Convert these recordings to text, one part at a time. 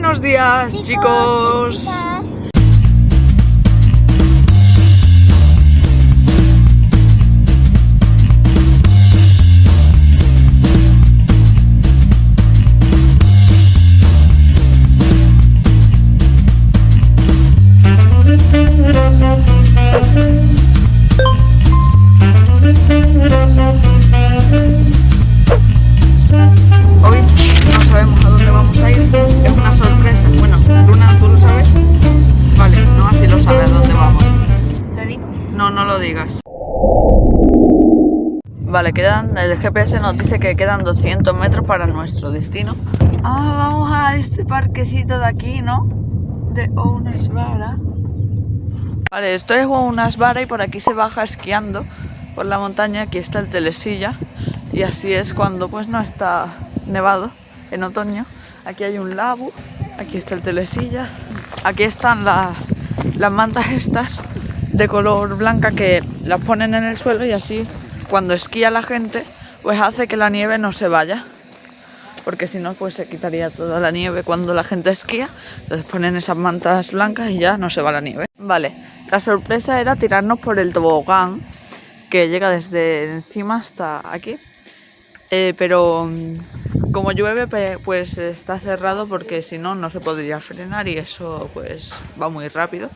Buenos días, chicos. chicas. Vale, quedan, el GPS nos dice que quedan 200 metros para nuestro destino. Ah, vamos a este parquecito de aquí, ¿no? De Ounesvara. Vale, esto es Ounesvara y por aquí se baja esquiando por la montaña. Aquí está el Telesilla y así es cuando pues no está nevado en otoño. Aquí hay un lago, aquí está el Telesilla. Aquí están la- las mantas estas de color blanca que las ponen en el suelo y así cuando esquía la gente pues hace que la nieve no se vaya. Porque si no pues se quitaría toda la nieve. Cuando la gente esquía entonces ponen esas mantas blancas y ya no se va la nieve. Vale la sorpresa era tirarnos por el tobogán que llega desde encima hasta aquí. Eh, pero mm, como llueve pues está cerrado porque si no no se podría frenar y eso pues va muy rápido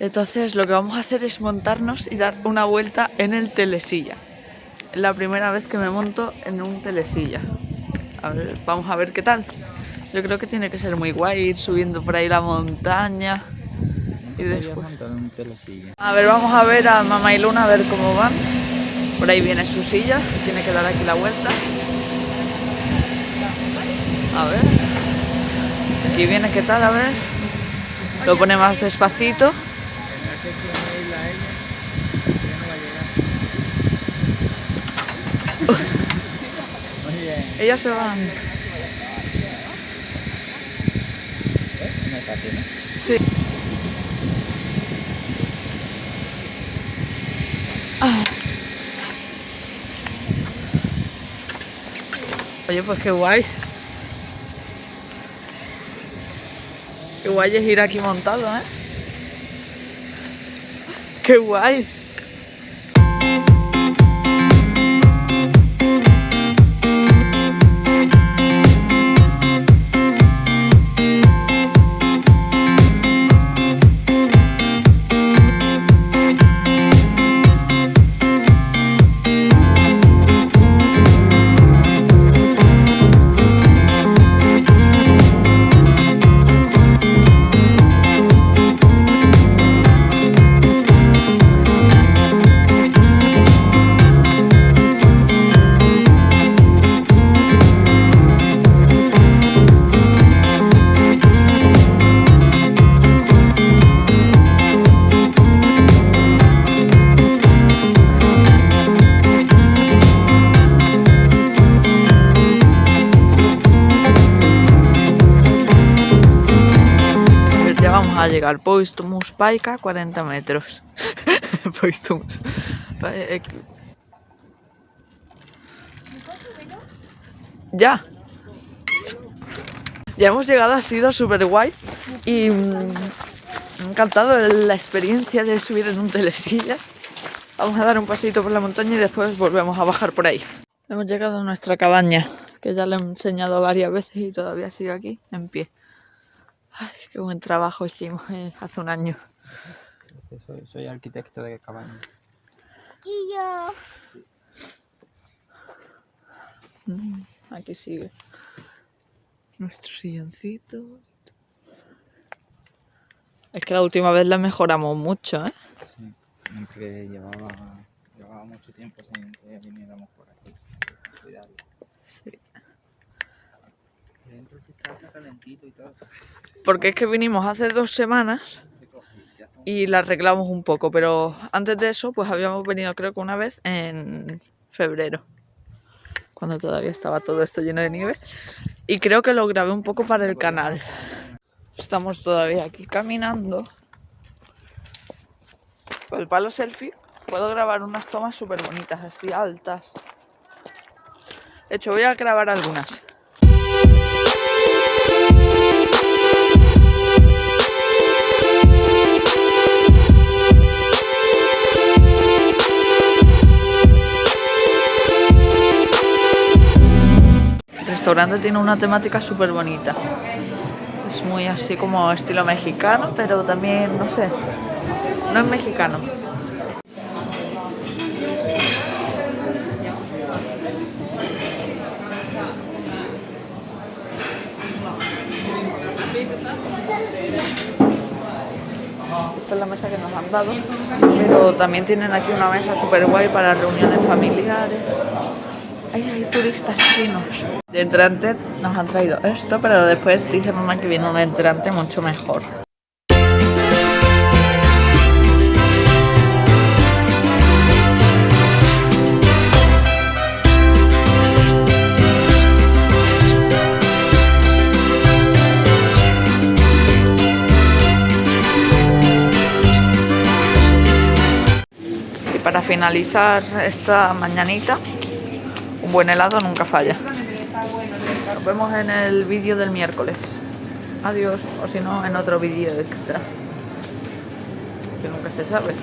entonces lo que vamos a hacer es montarnos y dar una vuelta en el telesilla. Es la primera vez que me monto en un telesilla. A ver, vamos a ver qué tal. Yo creo que tiene que ser muy guay ir subiendo por ahí la montaña. Y después... A ver, vamos a ver a Mamá y Luna a ver cómo van. Por ahí viene su silla, tiene que dar aquí la vuelta. A ver. Aquí viene qué tal, a ver. Lo pone más despacito. Oye, Ellas se van. no es fácil, ¿no? Sí. Ah. Oye, pues qué guay. Qué guay es ir aquí montado, ¿eh? Qué guay. Vamos a llegar. Poistumus Paika, 40 metros. Poistumus. Pa- eh, Ya. Ya hemos llegado, ha sido súper guay. Y mm, me ha encantado la experiencia de subir en un telesillas. Vamos a dar un paseito por la montaña y después volvemos a bajar por ahí. Hemos llegado a nuestra cabaña, que ya le he enseñado varias veces y todavía sigue aquí, en pie. Ay, qué buen trabajo hicimos eh, hace un año. Soy, soy arquitecto de cabaña. Y yo. Aquí sigue nuestro silloncito. Es que la última vez la mejoramos mucho, ¿eh? Sí, porque llevaba, llevaba mucho tiempo sin que viniéramos por aquí. Cuidarlo. Sí. Dentro sí está calentito y todo. Porque es que vinimos hace dos semanas y la arreglamos un poco, pero antes de eso, pues habíamos venido creo que una vez en febrero, cuando todavía estaba todo esto lleno de nieve. Y creo que lo grabé un poco para el canal. Estamos todavía aquí caminando. Con el palo selfie puedo grabar unas tomas súper bonitas, así altas. De hecho, voy a grabar algunas. Restaurante tiene una temática súper bonita. Es muy así como estilo mexicano, pero también, no sé, no es mexicano. Esta es la mesa que nos han dado, pero también tienen aquí una mesa súper guay para reuniones familiares. Ay, hay turistas chinos. De entrante nos han traído esto, pero después dice mamá que viene un entrante mucho mejor. Y para finalizar esta mañanita, un buen helado nunca falla. Nos vemos en el vídeo del miércoles. Adiós, o si no, en otro vídeo extra. Que nunca se sabe.